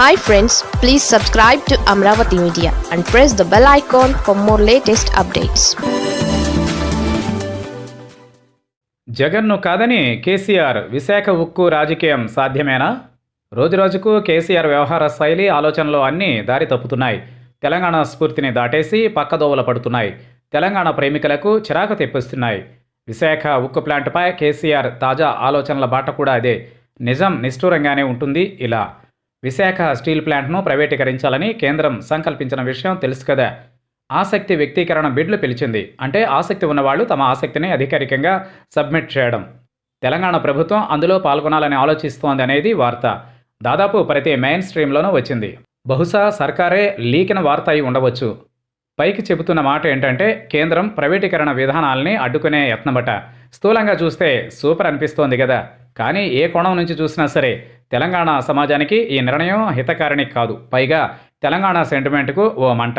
Hi friends please subscribe to Amaravati media and press the bell icon for more latest updates జగన్ను కాదని కేసీఆర్ విశాఖ ఉక్కు రాజకీయం సాధ్యమేనా? రోజురోజుకు కేసీఆర్ వ్యవహార శైలి ఆలోచనలు అన్నీ దారి తప్పుతున్నాయి. తెలంగాణ స్ఫూర్తిని దాటేసి పక్కదోవల పడుతున్నాయి. తెలంగాణ ప్రేమికులకు చిరాకు తెప్పిస్తున్నాయి. విశాఖ ఉక్కు ప్లాంట్పై కేసీఆర్ తాజా ఆలోచనల బాట కూడా అదే. నిజం నిష్ఠూరంగానే ఉంటుంది ఇలా. విశాఖ స్టీల్ ప్లాంట్ను ప్రైవేటీకరించాలని కేంద్రం సంకల్పించిన విషయం తెలుసు కదా. ఆసక్తి వ్యక్తీకరణ బిడ్లు పిలిచింది. అంటే ఆసక్తి ఉన్నవాళ్ళు తమ ఆసక్తిని అధికారికంగా సబ్మిట్ చేయడం. తెలంగాణ ప్రభుత్వం అందులో పాల్గొనాలని ఆలోచిస్తోంది అనేది వార్త. దాదాపు ప్రతి మెయిన్ స్ట్రీమ్లోనూ వచ్చింది. బహుశా సర్కారే లీకిన వార్త అయి ఉండవచ్చు. పైకి చెబుతున్న మాట ఏంటంటే కేంద్రం ప్రైవేటీకరణ విధానాల్ని అడ్డుకునే యత్నమట. స్థూలంగా చూస్తే సూపర్ అనిపిస్తోంది కదా. కానీ ఏ కోణం నుంచి చూసినా సరే తెలంగాణ సమాజానికి ఈ నిర్ణయం హితకారిణి కాదు. పైగా తెలంగాణ సెంటిమెంట్కు ఓ మంట.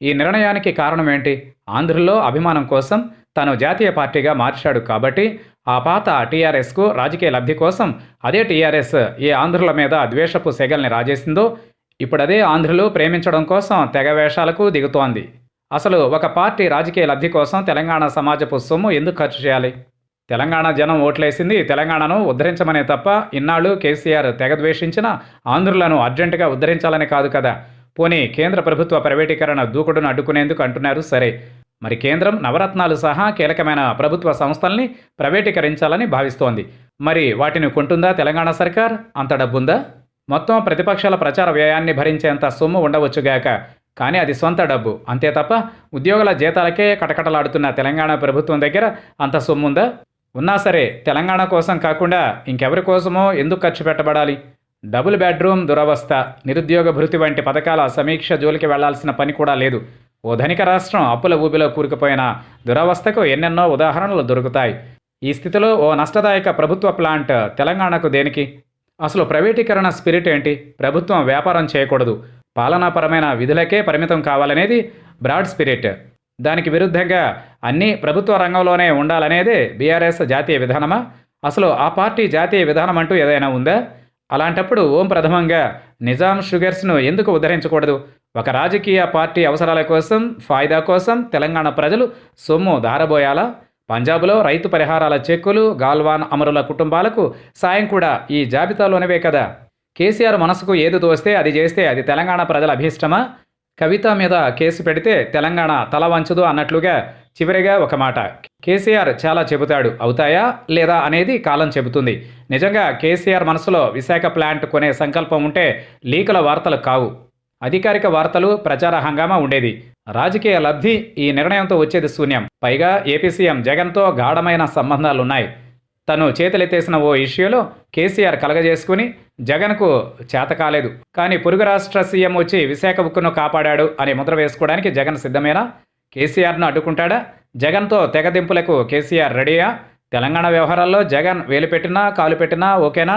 ఈ నిర్ణయానికి కారణం ఏంటి ఆంధ్రుల్లో అభిమానం కోసం తను జాతీయ పార్టీగా మార్చాడు కాబట్టి ఆ పాత టీఆర్ఎస్కు రాజకీయ లబ్ధి కోసం అదే టీఆర్ఎస్ ఏ ఆంధ్రుల మీద ద్వేషపు సెగల్ని రాజేసిందో ఇప్పుడదే ఆంధ్రులు ప్రేమించడం కోసం తెగ వేషాలకు దిగుతోంది. అసలు ఒక పార్టీ రాజకీయ లబ్ధి కోసం తెలంగాణ సమాజపు సొమ్ము ఎందుకు ఖర్చు చేయాలి? తెలంగాణ జనం ఓట్లేసింది. తెలంగాణను ఉద్ధరించమనే తప్ప ఇన్నాళ్ళు కేసీఆర్ తెగ ద్వేషించిన ఆంధ్రులను అర్జెంటుగా ఉద్ధరించాలని కాదు కదా. పోనీ కేంద్ర ప్రభుత్వ ప్రైవేటీకరణ దూకుడును అడ్డుకునేందుకు అంటున్నారు సరే. మరి కేంద్రం నవరత్నాలు సహా కీలకమైన ప్రభుత్వ సంస్థల్ని ప్రైవేటీకరించాలని భావిస్తోంది. మరి వాటిని కొంటుందా తెలంగాణ సర్కార్? అంత డబ్బుందా? మొత్తం ప్రతిపక్షాల ప్రచార వ్యయాన్ని భరించేంత సొమ్ము ఉండవచ్చుగాక కానీ అది సొంత డబ్బు. అంతే తప్ప ఉద్యోగుల జీతాలకే కటకటలాడుతున్న తెలంగాణ ప్రభుత్వం దగ్గర అంత సొమ్ముందా? ఉన్నా సరే తెలంగాణ కోసం కాకుండా ఇంకెవరి కోసమో ఎందుకు ఖర్చు పెట్టబడాలి? డబుల్ బెడ్రూమ్ దురవస్థ నిరుద్యోగ భృతి వంటి పథకాల సమీక్ష జోలికి వెళ్ళాల్సిన పని కూడా లేదు. ఓ ధనిక రాష్ట్రం అప్పుల ఊబిలో కూరుకుపోయిన దురవస్థకు ఎన్నెన్నో ఉదాహరణలు దొరుకుతాయి. ఈ స్థితిలో ఓ నష్టదాయక ప్రభుత్వ ప్లాంట్ తెలంగాణకు దేనికి? అసలు ప్రైవేటీకరణ స్పిరిట్ ఏంటి? ప్రభుత్వం వ్యాపారం చేయకూడదు. పాలనాపరమైన విధులకే పరిమితం కావాలనేది బ్రాడ్ స్పిరిట్. దానికి విరుద్ధంగా అన్నీ ప్రభుత్వ రంగంలోనే ఉండాలనేదే బీఆర్ఎస్ జాతీయ విధానమా? అసలు ఆ పార్టీ జాతీయ విధానం అంటూ ఏదైనా ఉందా? అలాంటప్పుడు ఓం ప్రథమంగా నిజాం షుగర్స్ను ఎందుకు ఉద్ధరించకూడదు? ఒక రాజకీయ పార్టీ అవసరాల కోసం ఫాయిదా కోసం తెలంగాణ ప్రజలు సొమ్ము దారబోయాలా? పంజాబ్లో రైతు పరిహారాల చెక్కులు గాల్వాన్ అమరుల కుటుంబాలకు సాయం కూడా ఈ జాబితాలోనివే కదా. కేసీఆర్ మనసుకు ఏది తోస్తే అది చేస్తే అది తెలంగాణ ప్రజల అభీష్టమా? కవిత మీద కేసు పెడితే తెలంగాణ తల వంచదు అన్నట్లుగా చివరిగా ఒక మాట. కేసీఆర్ చాలా చెబుతాడు. అవుతాయా? లేదా? అనేది కాలం చెబుతుంది. నిజంగా కేసీఆర్ మనసులో విశాఖ ప్లాంట్ కొనే సంకల్పం ఉంటే లీకుల వార్తలు కావు. అధికారిక వార్తలు ప్రచార హంగామా ఉండేది. రాజకీయ లబ్ధి ఈ నిర్ణయంతో వచ్చేది శూన్యం. పైగా ఏపీ సీఎం జగన్తో గాఢమైన సంబంధాలున్నాయి. తను చేతులెత్తేసిన ఓ ఇష్యూలో కేసీఆర్ కలగజేసుకుని జగన్కు చేత కాలేదు. కానీ పొరుగు రాష్ట్ర సీఎం వచ్చి విశాఖ ఉక్కును కాపాడాడు అని ముద్ర వేసుకోవడానికి జగన్ సిద్ధమేనా? కేసీఆర్ను అడ్డుకుంటాడా? జగన్తో తెగదింపులకు కేసీఆర్ రెడీయా? తెలంగాణ వ్యవహారాల్లో జగన్ వేలు పెట్టినా కాలు పెట్టినా ఓకేనా?